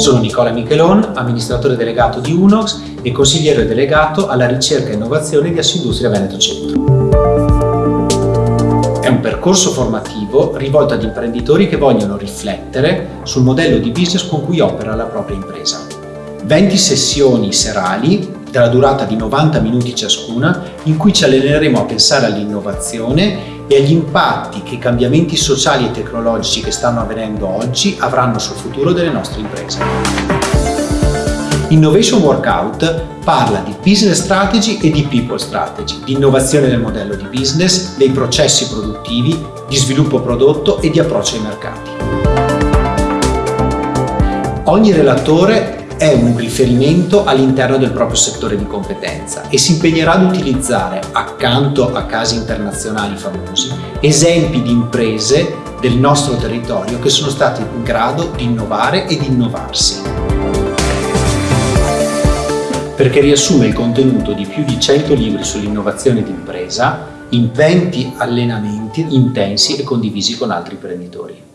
Sono Nicola Michelon, amministratore delegato di Unox e consigliere delegato alla ricerca e innovazione di Assindustria Veneto Centro. È un percorso formativo rivolto ad imprenditori che vogliono riflettere sul modello di business con cui opera la propria impresa. 20 sessioni serali della durata di 90 minuti ciascuna in cui ci alleneremo a pensare all'innovazione e agli impatti che i cambiamenti sociali e tecnologici che stanno avvenendo oggi avranno sul futuro delle nostre imprese. Innovation Workout parla di business strategy e di people strategy, di innovazione del modello di business, dei processi produttivi, di sviluppo prodotto e di approccio ai mercati. Ogni relatore è un riferimento all'interno del proprio settore di competenza e si impegnerà ad utilizzare, accanto a casi internazionali famosi, esempi di imprese del nostro territorio che sono state in grado di innovare e di innovarsi. Perché riassume il contenuto di più di 100 libri sull'innovazione d'impresa in 20 allenamenti intensi e condivisi con altri imprenditori.